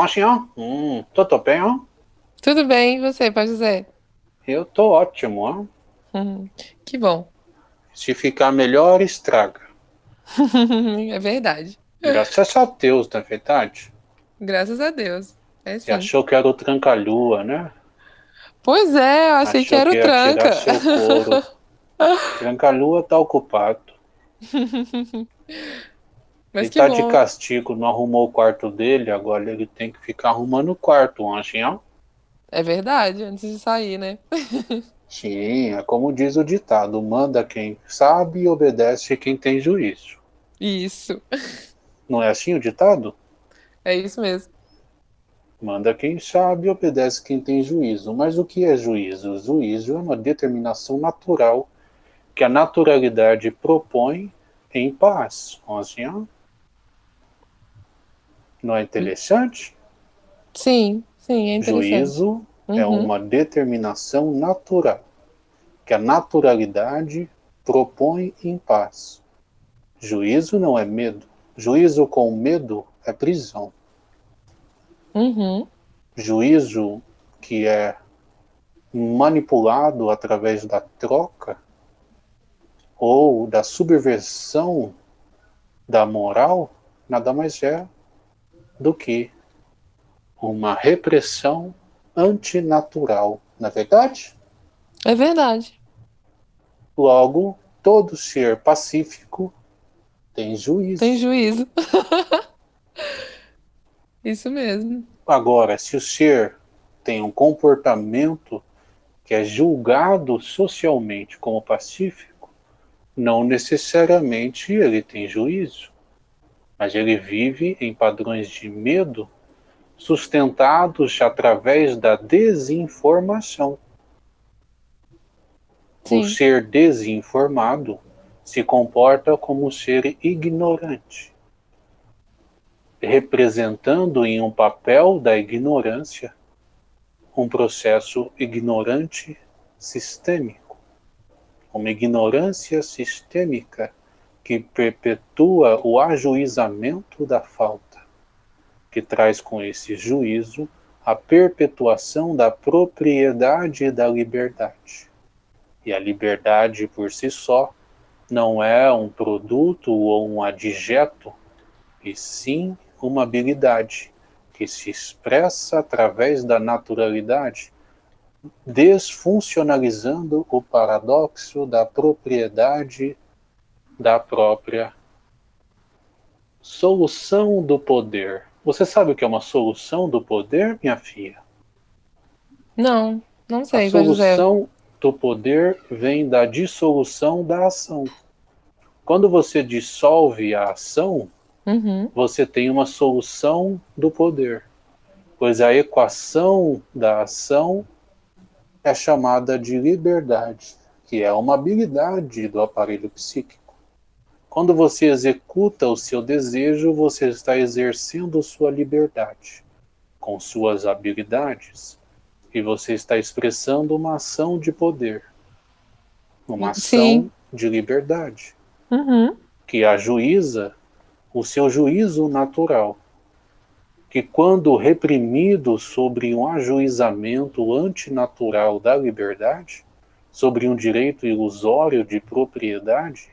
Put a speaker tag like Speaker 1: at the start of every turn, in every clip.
Speaker 1: Machinho, hum, tudo bem, ó?
Speaker 2: Tudo bem, e você, Pai José?
Speaker 1: Eu tô ótimo, ó.
Speaker 2: Hum, que bom.
Speaker 1: Se ficar melhor, estraga.
Speaker 2: é verdade.
Speaker 1: Graças a Deus, não é verdade?
Speaker 2: Graças a Deus. É
Speaker 1: Você achou que era o tranca-lua, né?
Speaker 2: Pois é, eu achei
Speaker 1: achou
Speaker 2: que era o tranca.
Speaker 1: tirar seu couro. Tranca-lua tá ocupado.
Speaker 2: Mas
Speaker 1: ele tá
Speaker 2: bom.
Speaker 1: de castigo, não arrumou o quarto dele, agora ele tem que ficar arrumando o quarto, Anjinho.
Speaker 2: É verdade, antes de sair, né?
Speaker 1: Sim, é como diz o ditado, manda quem sabe e obedece quem tem juízo.
Speaker 2: Isso.
Speaker 1: Não é assim o ditado?
Speaker 2: É isso mesmo.
Speaker 1: Manda quem sabe e obedece quem tem juízo. Mas o que é juízo? Juízo é uma determinação natural que a naturalidade propõe em paz. Assim, ó. Não é interessante?
Speaker 2: Sim, sim, é interessante.
Speaker 1: Juízo é
Speaker 2: Uhum.
Speaker 1: uma determinação natural que a naturalidade propõe em paz. Juízo não é medo. Juízo com medo é prisão.
Speaker 2: Uhum.
Speaker 1: Juízo que é manipulado através da troca ou da subversão da moral nada mais é do que uma repressão antinatural, na é verdade?
Speaker 2: É verdade.
Speaker 1: Logo, todo ser pacífico tem juízo.
Speaker 2: Tem juízo. Isso mesmo.
Speaker 1: Agora, se o ser tem um comportamento que é julgado socialmente como pacífico, não necessariamente ele tem juízo, mas ele vive em padrões de medo sustentados através da desinformação.
Speaker 2: Sim.
Speaker 1: O ser desinformado se comporta como um ser ignorante, representando em um papel da ignorância um processo ignorante sistêmico, uma ignorância sistêmica que perpetua o ajuizamento da falta, que traz com esse juízo a perpetuação da propriedade da liberdade. E a liberdade por si só não é um produto ou um adjeto, e sim uma habilidade que se expressa através da naturalidade, desfuncionalizando o paradoxo da propriedade da própria solução do poder. Você sabe o que é uma solução do poder, minha filha?
Speaker 2: Não, não
Speaker 1: A
Speaker 2: sei, José.
Speaker 1: solução do poder vem da dissolução da ação. Quando você dissolve a ação,
Speaker 2: Uhum.
Speaker 1: você tem uma solução do poder, pois a equação da ação é chamada de liberdade, que é uma habilidade do aparelho psíquico. Quando você executa o seu desejo, você está exercendo sua liberdade com suas habilidades e você está expressando uma ação de poder, uma ação
Speaker 2: Sim.
Speaker 1: de liberdade
Speaker 2: Uhum.
Speaker 1: que ajuiza o seu juízo natural, que quando reprimido sobre um ajuizamento antinatural da liberdade, sobre um direito ilusório de propriedade,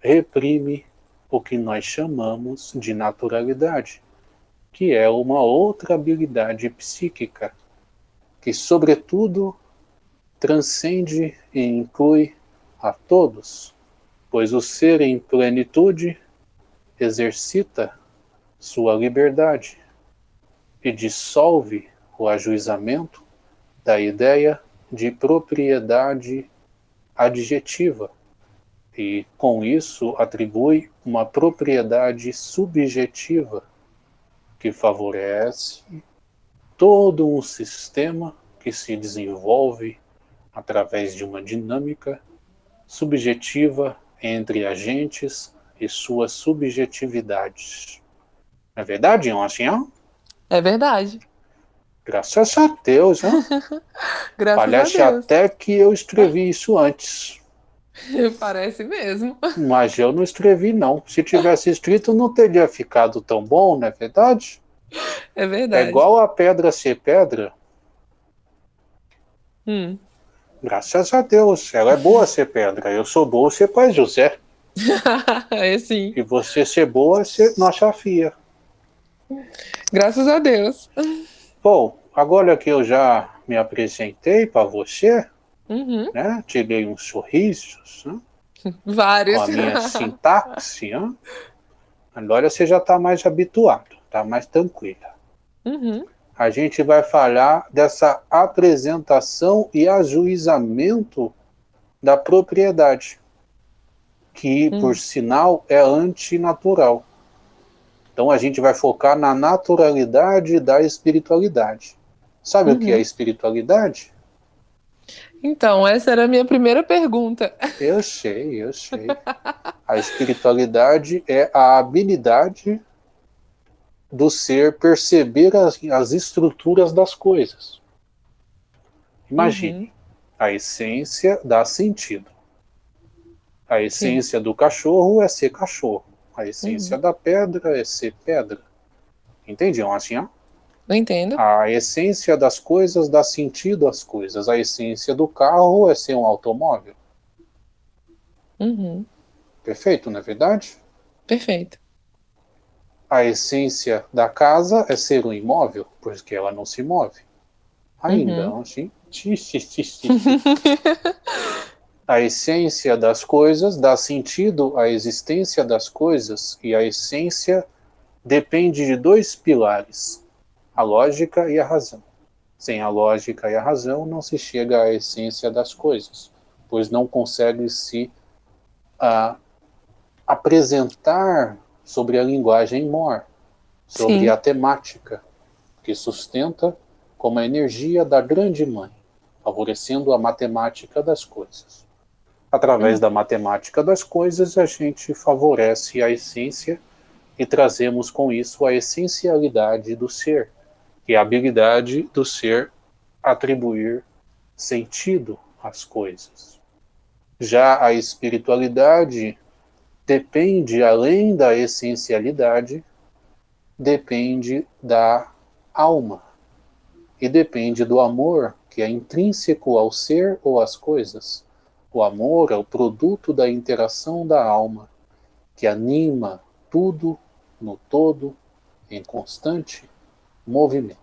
Speaker 1: reprime o que nós chamamos de naturalidade, que é uma outra habilidade psíquica, que sobretudo transcende e inclui a todos, pois o ser em plenitude exercita sua liberdade e dissolve o ajuizamento da ideia de propriedade adjetiva e com isso atribui uma propriedade subjetiva que favorece todo um sistema que se desenvolve através de uma dinâmica subjetiva entre agentes e suas subjetividades. Não é verdade, Anjinho?
Speaker 2: É verdade.
Speaker 1: Graças a Deus, né?
Speaker 2: Graças
Speaker 1: Parece
Speaker 2: a Deus.
Speaker 1: até que eu escrevi isso antes.
Speaker 2: Parece mesmo.
Speaker 1: Mas eu não escrevi, não. Se tivesse escrito, não teria ficado tão bom, não é verdade?
Speaker 2: É
Speaker 1: É
Speaker 2: verdade.
Speaker 1: igual a pedra ser pedra.
Speaker 2: Hum.
Speaker 1: Graças a Deus, ela é boa ser pedra. Eu sou boa ser pai José.
Speaker 2: é sim.
Speaker 1: E você ser boa ser nossa filha.
Speaker 2: Graças a Deus.
Speaker 1: Bom, agora que eu já me apresentei para você,
Speaker 2: Uhum.
Speaker 1: né? Tirei uns sorrisos, né?
Speaker 2: Vários.
Speaker 1: com a minha sintaxe, né? agora você já está mais habituado, está mais tranquila.
Speaker 2: Uhum.
Speaker 1: A gente vai falar dessa apresentação e ajuizamento da propriedade, que,
Speaker 2: Hum.
Speaker 1: por sinal, é antinatural. Então a gente vai focar na naturalidade da espiritualidade. Sabe o que é
Speaker 2: Uhum.
Speaker 1: espiritualidade?
Speaker 2: Então, essa era a minha primeira pergunta.
Speaker 1: Eu sei, eu sei. A espiritualidade é a habilidade do ser perceber as, as estruturas das coisas. Imagine,
Speaker 2: Uhum.
Speaker 1: a essência dá sentido. A essência do cachorro é ser cachorro. A essência da pedra é ser pedra. Entendiam assim?
Speaker 2: Não entendo.
Speaker 1: A essência das coisas dá sentido às coisas. A essência do carro é ser um automóvel.
Speaker 2: Uhum.
Speaker 1: Perfeito, não é verdade?
Speaker 2: Perfeito.
Speaker 1: A essência da casa é ser um imóvel, porque ela não se move. Ainda,
Speaker 2: Uhum.
Speaker 1: não, sim? Xi, xi, xi, xi. A essência das coisas dá sentido à existência das coisas, e a essência depende de dois pilares: a lógica e a razão. Sem a lógica e a razão, não se chega à essência das coisas, pois não consegue se ah, apresentar sobre a linguagem mor, sobre
Speaker 2: Sim.
Speaker 1: a temática, que sustenta como a energia da grande mãe, favorecendo a matemática das coisas. Através da matemática das coisas, a gente favorece a essência e trazemos com isso a essencialidade do ser, que é a habilidade do ser atribuir sentido às coisas. Já a espiritualidade depende, além da essencialidade, depende da alma e depende do amor que é intrínseco ao ser ou às coisas. O amor é o produto da interação da alma, que anima tudo no todo em constante movimento.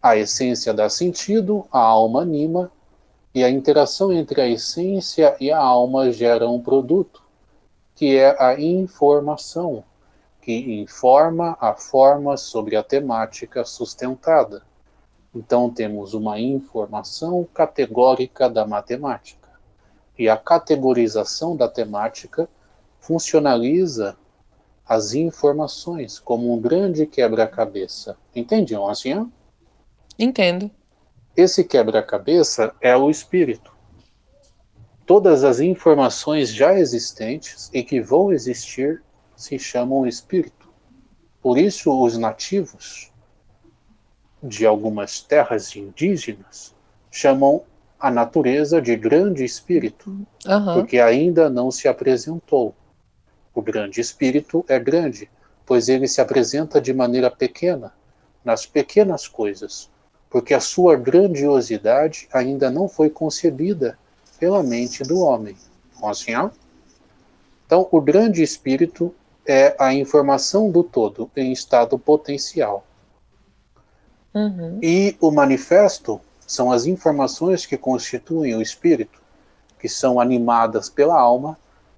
Speaker 1: A essência dá sentido, a alma anima, e a interação entre a essência e a alma gera um produto, que é a informação, que informa a forma sobre a temática sustentada. Então temos uma informação categórica da matemática. E a categorização da temática funcionaliza as informações como um grande quebra-cabeça. Entendiam assim? ó?
Speaker 2: Entendo.
Speaker 1: Esse quebra-cabeça é o espírito. Todas as informações já existentes e que vão existir se chamam espírito. Por isso, os nativos de algumas terras indígenas chamam a natureza de grande espírito,
Speaker 2: Aham.
Speaker 1: porque ainda não se apresentou. O grande espírito é grande, pois ele se apresenta de maneira pequena, nas pequenas coisas, porque a sua grandiosidade ainda não foi concebida pela mente do homem. Vamos assim? Então, o grande espírito é a informação do todo em estado potencial.
Speaker 2: Uhum.
Speaker 1: E o manifesto são as informações que constituem o espírito, que são animadas pela alma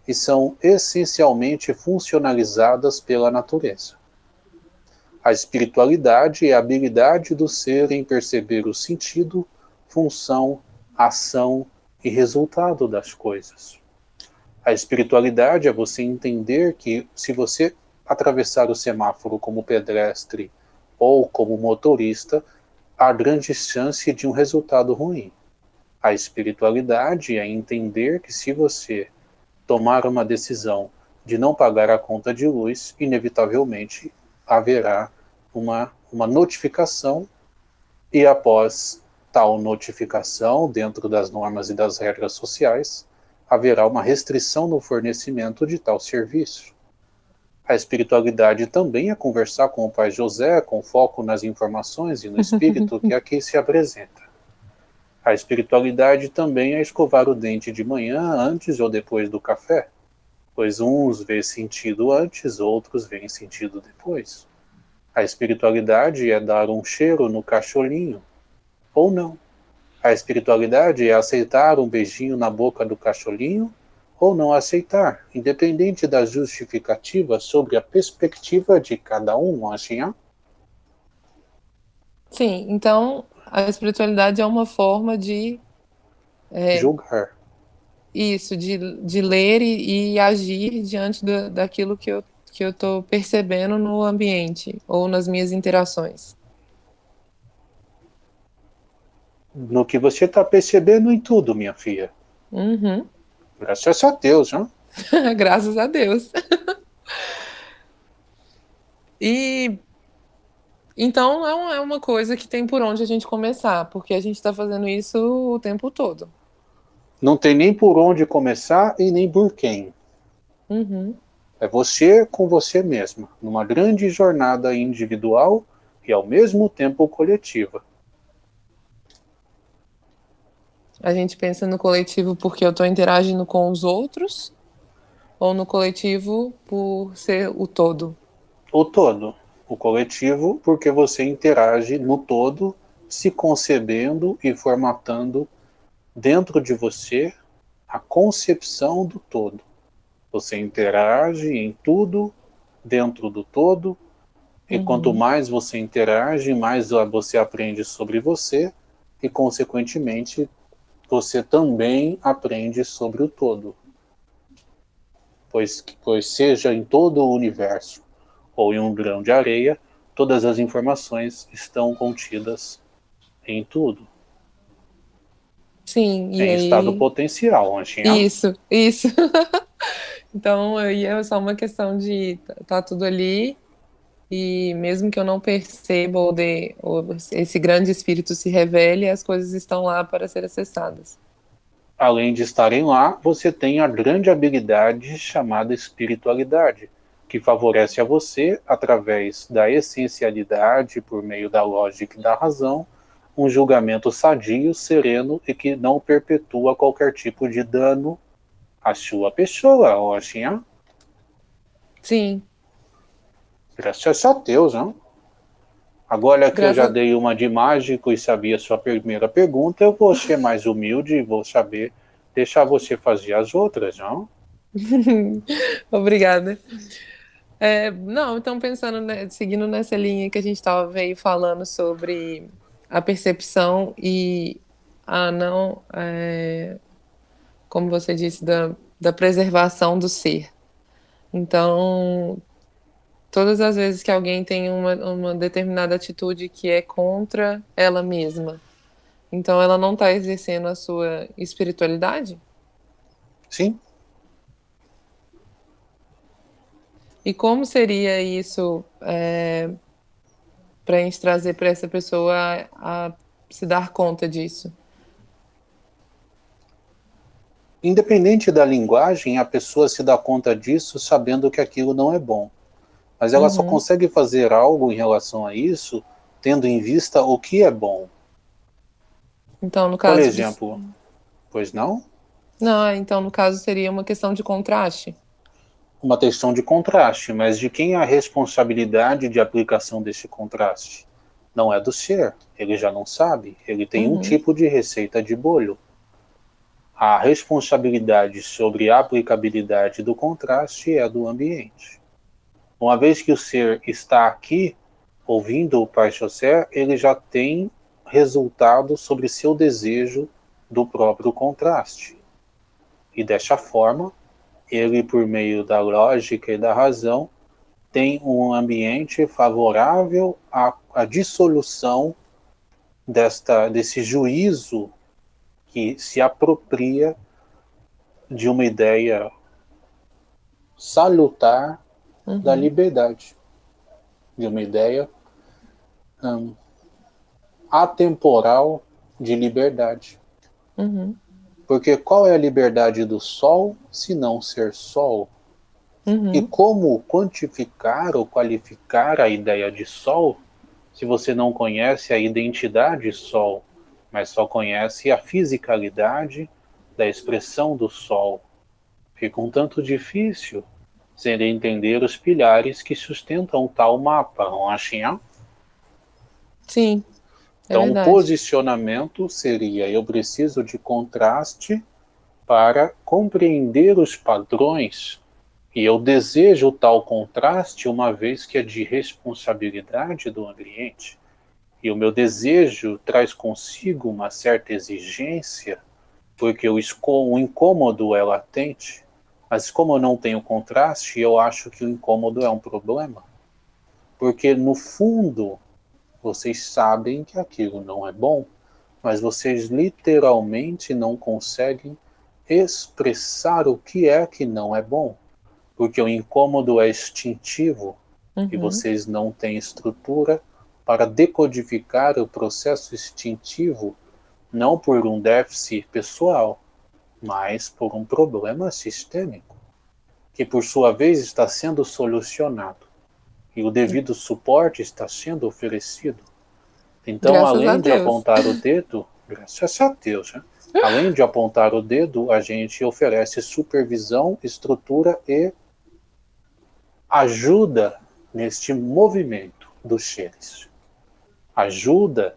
Speaker 1: e são essencialmente funcionalizadas pela natureza. A espiritualidade é a habilidade do ser em perceber o sentido, função, ação e resultado das coisas. A espiritualidade é você entender que se você atravessar o semáforo como pedestre ou como motorista, há grande chance de um resultado ruim. A espiritualidade é entender que se você tomar uma decisão de não pagar a conta de luz, inevitavelmente haverá uma, uma notificação e após tal notificação, dentro das normas e das regras sociais, haverá uma restrição no fornecimento de tal serviço. A espiritualidade também é conversar com o Pai José, com foco nas informações e no espírito que aqui se apresenta. A espiritualidade também é escovar o dente de manhã, antes ou depois do café, pois uns vê sentido antes, outros veem sentido depois. A espiritualidade é dar um cheiro no cacholinho, ou não. A espiritualidade é aceitar um beijinho na boca do cacholinho, ou não aceitar, independente da justificativa sobre a perspectiva de cada um, assim,
Speaker 2: Sim, então a espiritualidade é uma forma de
Speaker 1: é, julgar.
Speaker 2: Isso, de, de ler e, e agir diante do, daquilo que eu que eu estou percebendo no ambiente ou nas minhas interações.
Speaker 1: No que você está percebendo em tudo, minha filha.
Speaker 2: Uhum.
Speaker 1: Graças a Deus, né?
Speaker 2: Graças a Deus. e então é uma coisa que tem por onde a gente começar, porque a gente está fazendo isso o tempo todo.
Speaker 1: Não tem nem por onde começar e nem por quem.
Speaker 2: Uhum.
Speaker 1: É você com você mesma, numa grande jornada individual e ao mesmo tempo coletiva.
Speaker 2: A gente pensa no coletivo porque eu estou interagindo com os outros ou no coletivo por ser o todo?
Speaker 1: O todo. O coletivo porque você interage no todo, se concebendo e formatando dentro de você a concepção do todo. Você interage em tudo, dentro do todo, e uhum. quanto mais você interage, mais você aprende sobre você, e consequentemente você também aprende sobre o todo. Pois, pois seja em todo o universo ou em um grão de areia, todas as informações estão contidas em tudo.
Speaker 2: Sim,
Speaker 1: em aí... estado potencial, Anchinha.
Speaker 2: Isso, isso. então, aí é só uma questão de tá tudo ali e mesmo que eu não perceba ou, de, ou esse grande espírito se revele, as coisas estão lá para ser acessadas.
Speaker 1: Além de estarem lá, você tem a grande habilidade chamada espiritualidade, que favorece a você, através da essencialidade, por meio da lógica e da razão, um julgamento sadio, sereno e que não perpetua qualquer tipo de dano à sua pessoa, Oxinha.
Speaker 2: Sim,
Speaker 1: Graças a Deus, não? Agora que Graças... eu já dei uma de mágico e sabia a sua primeira pergunta, eu vou ser mais humilde e vou saber deixar você fazer as outras, não?
Speaker 2: Obrigada. É, não, então pensando, né, seguindo nessa linha que a gente estava veio falando sobre a percepção e a não, é, como você disse, da, da preservação do ser. Então, todas as vezes que alguém tem uma, uma determinada atitude que é contra ela mesma, então ela não está exercendo a sua espiritualidade?
Speaker 1: Sim.
Speaker 2: E como seria isso é, para a gente trazer para essa pessoa a, a se dar conta disso?
Speaker 1: Independente da linguagem, a pessoa se dá conta disso sabendo que aquilo não é bom. Mas ela uhum. só consegue fazer algo em relação a isso tendo em vista o que é bom.
Speaker 2: Então, no caso.
Speaker 1: Por exemplo, de... pois não?
Speaker 2: Não, então no caso seria uma questão de contraste.
Speaker 1: Uma questão de contraste, mas de quem é a responsabilidade de aplicação desse contraste? Não é do ser, ele já não sabe, ele tem uhum. um tipo de receita de bolho. A responsabilidade sobre a aplicabilidade do contraste é do ambiente. Uma vez que o ser está aqui, ouvindo o Pai José, ele já tem resultado sobre seu desejo do próprio contraste. E desta forma, ele, por meio da lógica e da razão, tem um ambiente favorável à, à dissolução desta, desse juízo que se apropria de uma ideia salutar uhum. da liberdade, de uma ideia um, atemporal de liberdade.
Speaker 2: Uhum.
Speaker 1: Porque qual é a liberdade do sol se não ser sol? Uhum. E como quantificar ou qualificar a ideia de Sol se você não conhece a identidade Sol, mas só conhece a fisicalidade da expressão do Sol? Fica um tanto difícil sem entender os pilares que sustentam tal mapa, não acham?
Speaker 2: Sim.
Speaker 1: É então, o posicionamento seria: eu preciso de contraste para compreender os padrões e eu desejo tal contraste uma vez que é de responsabilidade do ambiente. E o meu desejo traz consigo uma certa exigência, porque o, o incômodo é latente. Mas como eu não tenho contraste, eu acho que o incômodo é um problema. Porque no fundo, vocês sabem que aquilo não é bom, mas vocês literalmente não conseguem expressar o que é que não é bom porque o incômodo é instintivo uhum. e vocês não têm estrutura para decodificar o processo instintivo, não por um déficit pessoal, mas por um problema sistêmico, que por sua vez está sendo solucionado e o devido suporte está sendo oferecido. Então, graças além de apontar o dedo, graças a Deus, né? além de apontar o dedo, a gente oferece supervisão, estrutura e ajuda neste movimento dos seres. Ajuda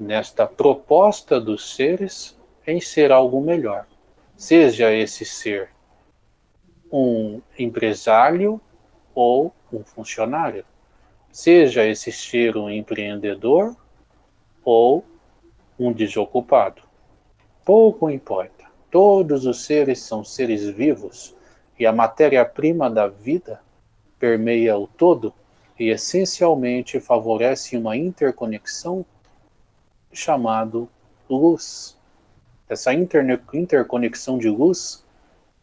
Speaker 1: nesta proposta dos seres em ser algo melhor. Seja esse ser um empresário ou um funcionário. Seja esse ser um empreendedor ou um desocupado. Pouco importa. Todos os seres são seres vivos e a matéria-prima da vida permeia o todo e essencialmente favorece uma interconexão chamado luz. Essa interconexão de luz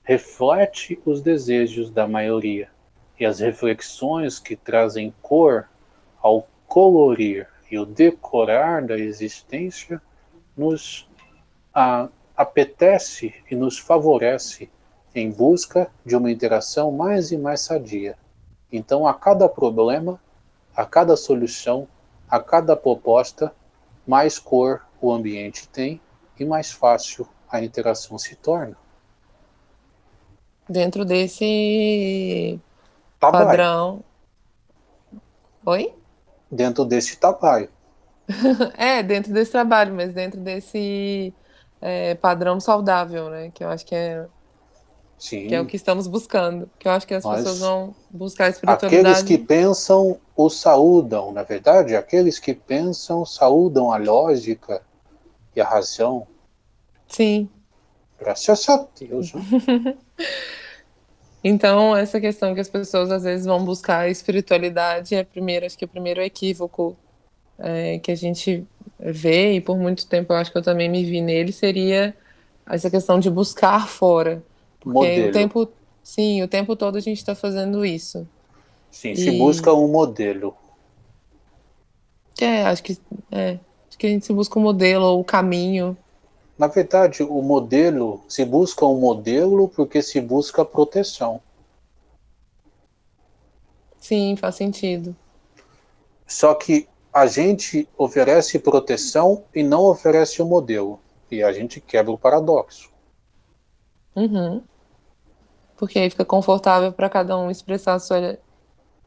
Speaker 1: reflete os desejos da maioria e as reflexões que trazem cor ao colorir e o decorar da existência nos a, apetece e nos favorece em busca de uma interação mais e mais sadia então, a cada problema, a cada solução, a cada proposta, mais cor o ambiente tem e mais fácil a interação se torna.
Speaker 2: Dentro desse Tabai. padrão. Oi?
Speaker 1: Dentro desse trabalho.
Speaker 2: é, dentro desse trabalho, mas dentro desse é, padrão saudável, né? Que eu acho que é Sim. Que é o que estamos buscando. Que eu acho que as Mas pessoas vão buscar a espiritualidade.
Speaker 1: Aqueles que pensam o saúdam, na verdade, aqueles que pensam saúdam a lógica e a razão.
Speaker 2: Sim.
Speaker 1: Graças a Deus.
Speaker 2: Então, essa questão que as pessoas às vezes vão buscar a espiritualidade é primeiro, acho que o primeiro equívoco é, que a gente vê, e por muito tempo eu acho que eu também me vi nele, seria essa questão de buscar fora. Porque modelo. o tempo, sim, o tempo todo a gente está fazendo isso.
Speaker 1: Sim, e... se busca um modelo.
Speaker 2: É, acho que é, acho que a gente se busca um modelo ou o caminho.
Speaker 1: Na verdade, o modelo se busca um modelo porque se busca proteção.
Speaker 2: Sim, faz sentido.
Speaker 1: Só que a gente oferece proteção e não oferece o um modelo. E a gente quebra o paradoxo.
Speaker 2: Uhum porque aí fica confortável para cada um expressar sua,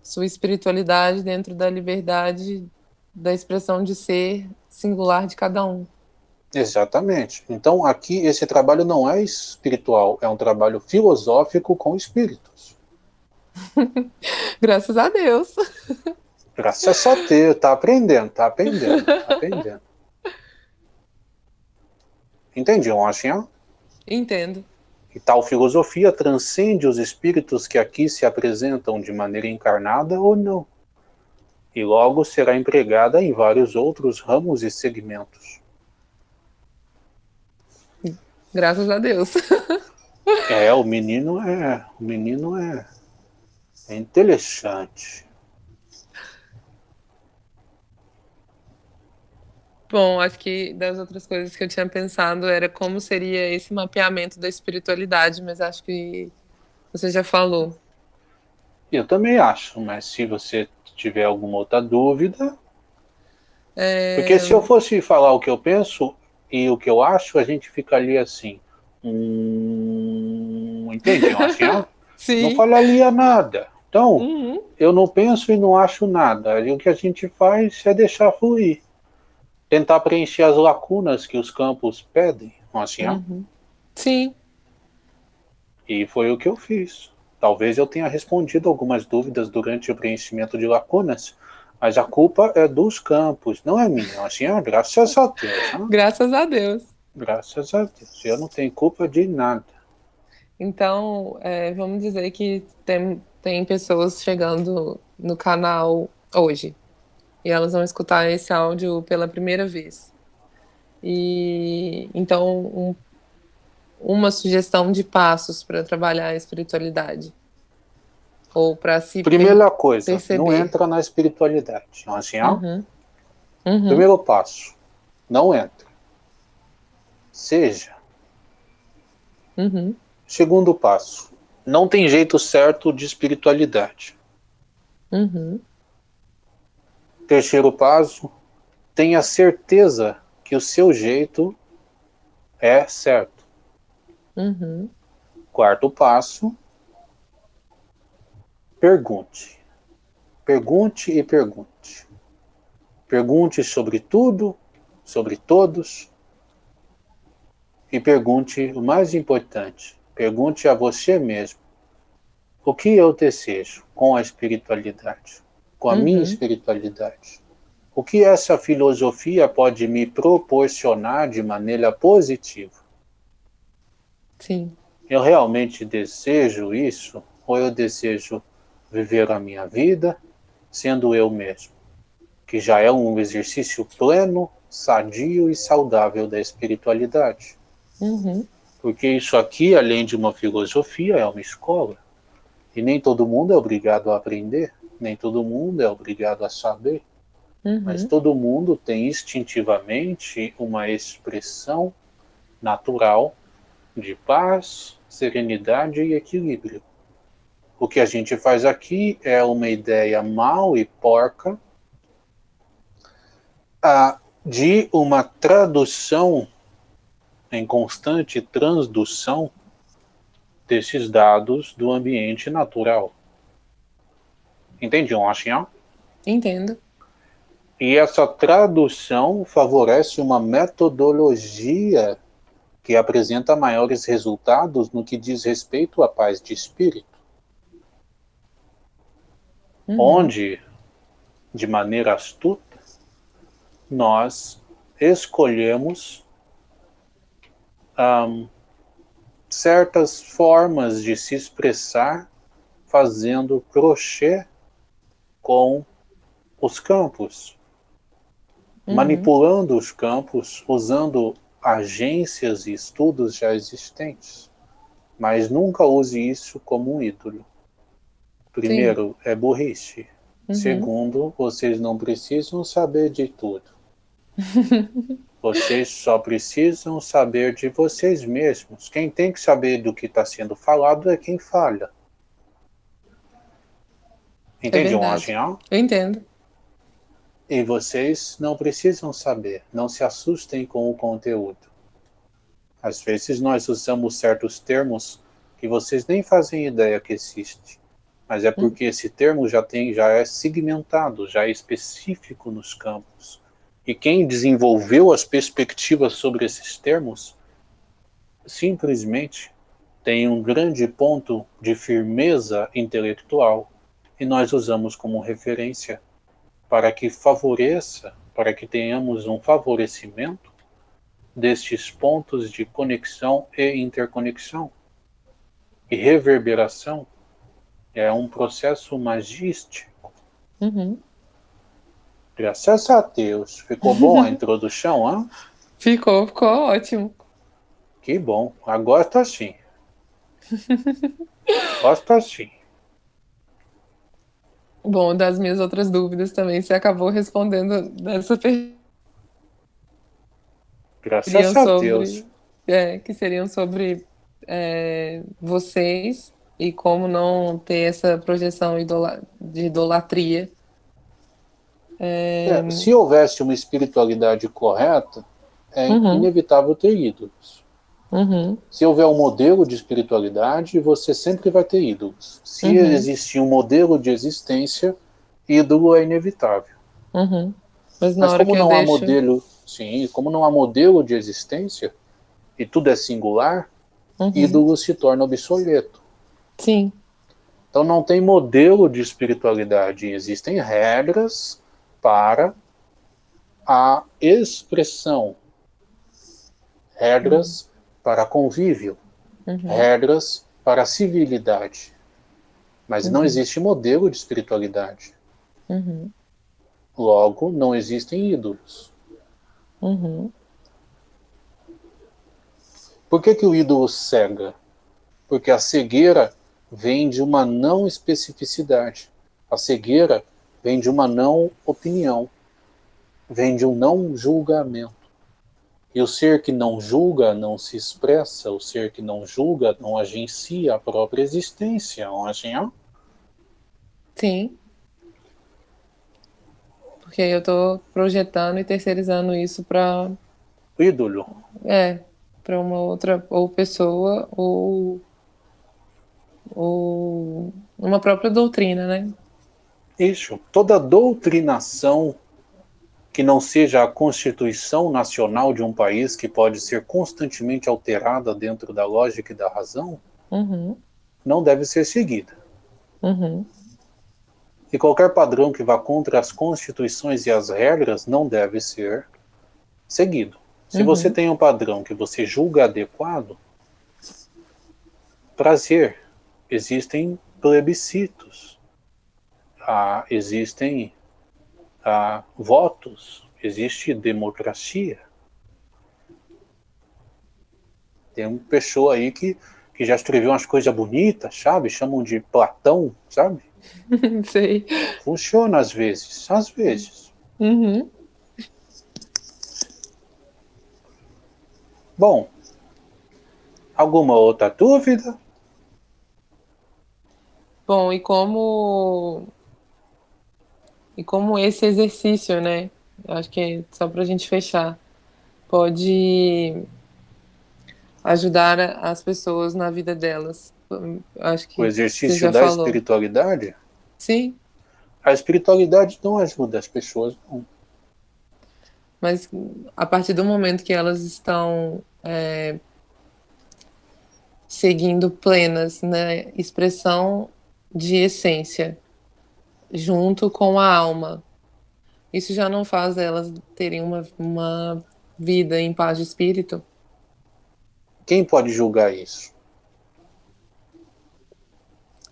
Speaker 2: sua espiritualidade dentro da liberdade da expressão de ser singular de cada um.
Speaker 1: Exatamente. Então aqui esse trabalho não é espiritual, é um trabalho filosófico com espíritos.
Speaker 2: Graças a Deus.
Speaker 1: Graças a Deus, tá aprendendo, tá aprendendo, tá aprendendo. Entendi, Lojinha?
Speaker 2: Entendo.
Speaker 1: E tal filosofia transcende os espíritos que aqui se apresentam de maneira encarnada ou não, e logo será empregada em vários outros ramos e segmentos.
Speaker 2: Graças a Deus.
Speaker 1: é, o menino é, o menino é, é interessante.
Speaker 2: Bom, acho que das outras coisas que eu tinha pensado era como seria esse mapeamento da espiritualidade, mas acho que você já falou.
Speaker 1: Eu também acho, mas se você tiver alguma outra dúvida. É... Porque se eu fosse falar o que eu penso e o que eu acho, a gente ficaria assim. Hum, entende? Assim, Sim. Não falaria nada. Então, uhum. eu não penso e não acho nada. E o que a gente faz é deixar fluir. Tentar preencher as lacunas que os campos pedem. Assim, uhum.
Speaker 2: Sim.
Speaker 1: E foi o que eu fiz. Talvez eu tenha respondido algumas dúvidas durante o preenchimento de lacunas, mas a culpa é dos campos, não é minha. Assim, ah, graças a Deus.
Speaker 2: Né? Graças a Deus.
Speaker 1: Graças a Deus. Eu não tenho culpa de nada.
Speaker 2: Então, é, vamos dizer que tem, tem pessoas chegando no canal hoje e elas vão escutar esse áudio pela primeira vez. E então, um, uma sugestão de passos para trabalhar a espiritualidade ou para se
Speaker 1: primeira coisa perceber. não entra na espiritualidade assim ó uhum. Uhum. primeiro passo não entra seja
Speaker 2: uhum.
Speaker 1: Segundo passo, não tem jeito certo de espiritualidade.
Speaker 2: Uhum.
Speaker 1: Terceiro passo, tenha certeza que o seu jeito é certo.
Speaker 2: Uhum.
Speaker 1: Quarto passo, pergunte. Pergunte e pergunte. Pergunte sobre tudo, sobre todos. E pergunte o mais importante: Pergunte a você mesmo: o que eu desejo com a espiritualidade, com a uhum. minha espiritualidade? O que essa filosofia pode me proporcionar de maneira positiva?
Speaker 2: Sim.
Speaker 1: Eu realmente desejo isso ou eu desejo viver a minha vida sendo eu mesmo? Que já é um exercício pleno, sadio e saudável da espiritualidade.
Speaker 2: Uhum.
Speaker 1: Porque isso aqui, além de uma filosofia, é uma escola. E nem todo mundo é obrigado a aprender, nem todo mundo é obrigado a saber. Uhum. Mas todo mundo tem instintivamente uma expressão natural de paz, serenidade e equilíbrio. O que a gente faz aqui é uma ideia mal e porca ah, de uma tradução em constante transdução desses dados do ambiente natural. Entende, Washington?
Speaker 2: Entendo.
Speaker 1: E essa tradução favorece uma metodologia que apresenta maiores resultados no que diz respeito à paz de espírito. Uhum. Onde, de maneira astuta, nós escolhemos um, certas formas de se expressar fazendo crochê com os campos, uhum. manipulando os campos, usando agências e estudos já existentes. Mas nunca use isso como um ídolo. Primeiro, Sim. é burrice. Uhum. Segundo, vocês não precisam saber de tudo. Vocês só precisam saber de vocês mesmos. Quem tem que saber do que está sendo falado é quem fala. Entende, é
Speaker 2: Eu entendo.
Speaker 1: E vocês não precisam saber. Não se assustem com o conteúdo. Às vezes nós usamos certos termos que vocês nem fazem ideia que existe. Mas é hum. porque esse termo já tem, já é segmentado, já é específico nos campos. E quem desenvolveu as perspectivas sobre esses termos simplesmente tem um grande ponto de firmeza intelectual e nós usamos como referência para que favoreça, para que tenhamos um favorecimento destes pontos de conexão e interconexão. E reverberação é um processo magístico.
Speaker 2: Uhum.
Speaker 1: Graças a Deus. Ficou bom a introdução, hein?
Speaker 2: Ficou, ficou ótimo.
Speaker 1: Que bom. Agora tá sim. Gosto assim.
Speaker 2: Bom, das minhas outras dúvidas também, você acabou respondendo dessa pergunta.
Speaker 1: Graças a sobre, Deus.
Speaker 2: É, que seriam sobre é, vocês e como não ter essa projeção de idolatria.
Speaker 1: É... É, se houvesse uma espiritualidade correta, é uhum. inevitável ter ídolos.
Speaker 2: Uhum.
Speaker 1: Se houver um modelo de espiritualidade, você sempre vai ter ídolos. Se uhum. existir um modelo de existência, ídolo é inevitável.
Speaker 2: Uhum. Mas,
Speaker 1: Mas como não há deixo... modelo, sim, como não há modelo de existência e tudo é singular, uhum. ídolo se torna obsoleto.
Speaker 2: Sim.
Speaker 1: Então não tem modelo de espiritualidade, existem regras para a expressão, regras uhum. para convívio, uhum. regras para civilidade. Mas não uhum. existe modelo de espiritualidade.
Speaker 2: Uhum.
Speaker 1: Logo, não existem ídolos.
Speaker 2: Uhum.
Speaker 1: Por que, que o ídolo cega? Porque a cegueira vem de uma não especificidade. A cegueira vem de uma não opinião. Vem de um não julgamento. E o ser que não julga não se expressa, o ser que não julga não agencia a própria existência, não é assim?
Speaker 2: Sim porque eu estou projetando e terceirizando isso para
Speaker 1: ídolo.
Speaker 2: É, para uma outra ou pessoa ou ou uma própria doutrina, né?
Speaker 1: Isso. Toda doutrinação que não seja a constituição nacional de um país que pode ser constantemente alterada dentro da lógica e da razão,
Speaker 2: uhum.
Speaker 1: não deve ser seguida.
Speaker 2: Uhum.
Speaker 1: E qualquer padrão que vá contra as constituições e as regras não deve ser seguido. Se uhum. você tem um padrão que você julga adequado, prazer, existem plebiscitos, ah, existem ah, votos, existe democracia. Tem uma pessoa aí que, que já escreveu umas coisas bonitas, sabe? Chamam de Platão, sabe?
Speaker 2: Sei.
Speaker 1: Funciona às vezes, às vezes.
Speaker 2: Uhum.
Speaker 1: Bom, alguma outra dúvida?
Speaker 2: Bom, e como e como esse exercício, né? Acho que é só para a gente fechar, pode ajudar as pessoas na vida delas. Acho que
Speaker 1: o exercício da falou. espiritualidade?
Speaker 2: Sim.
Speaker 1: A espiritualidade não ajuda as pessoas, não.
Speaker 2: Mas a partir do momento que elas estão é, seguindo plenas na né, expressão de essência, junto com a alma, isso já não faz elas terem uma, uma vida em paz de espírito?
Speaker 1: Quem pode julgar isso?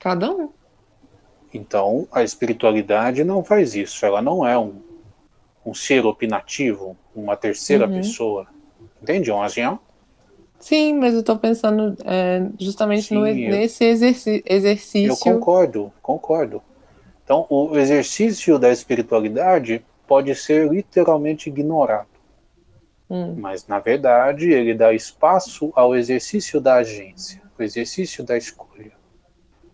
Speaker 2: Cada um.
Speaker 1: Então, a espiritualidade não faz isso. Ela não é um, um ser opinativo, uma terceira uhum. pessoa. Entende, Ongian?
Speaker 2: Sim, mas eu estou pensando é, justamente Sim, no, eu, nesse exerci exercício.
Speaker 1: Eu concordo, concordo. Então, o exercício da espiritualidade pode ser literalmente ignorado.
Speaker 2: Hum.
Speaker 1: Mas, na verdade, ele dá espaço ao exercício da agência, o exercício da escolha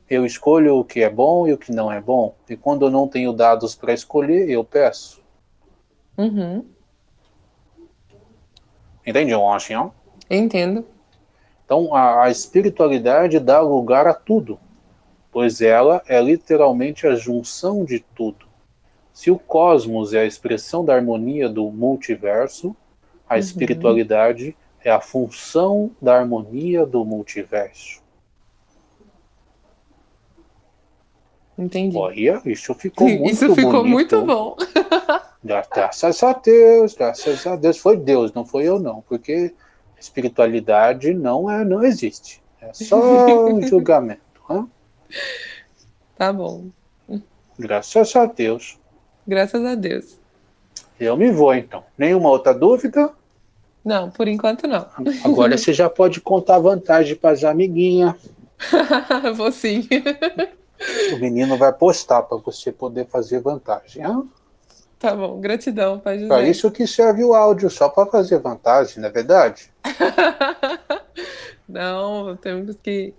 Speaker 1: eu escolho o que é bom e o que não é bom. E quando eu não tenho dados para escolher, eu peço.
Speaker 2: Uhum.
Speaker 1: Entende, Washington?
Speaker 2: Entendo.
Speaker 1: Então, a, a espiritualidade dá lugar a tudo, pois ela é literalmente a junção de tudo. Se o cosmos é a expressão da harmonia do multiverso, a uhum. espiritualidade é a função da harmonia do multiverso.
Speaker 2: Entendi.
Speaker 1: Olha, isso ficou muito
Speaker 2: Isso ficou
Speaker 1: bonito.
Speaker 2: muito bom.
Speaker 1: Graças a Deus, graças a Deus. Foi Deus, não foi eu não, porque espiritualidade não é, não existe. É só um julgamento.
Speaker 2: Tá bom.
Speaker 1: Graças a Deus.
Speaker 2: Graças a Deus.
Speaker 1: Eu me vou então. Nenhuma outra dúvida?
Speaker 2: Não, por enquanto não.
Speaker 1: Agora você já pode contar vantagem para as amiguinhas.
Speaker 2: vou sim.
Speaker 1: O menino vai postar para você poder fazer vantagem. Ah?
Speaker 2: Tá bom, gratidão, Pai José.
Speaker 1: Para isso que serve o áudio, só para fazer vantagem, não é verdade?
Speaker 2: não, temos que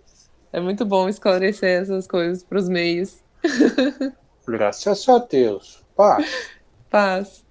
Speaker 2: É muito bom esclarecer essas coisas para os meios.
Speaker 1: Graças a Deus. Paz.
Speaker 2: Paz.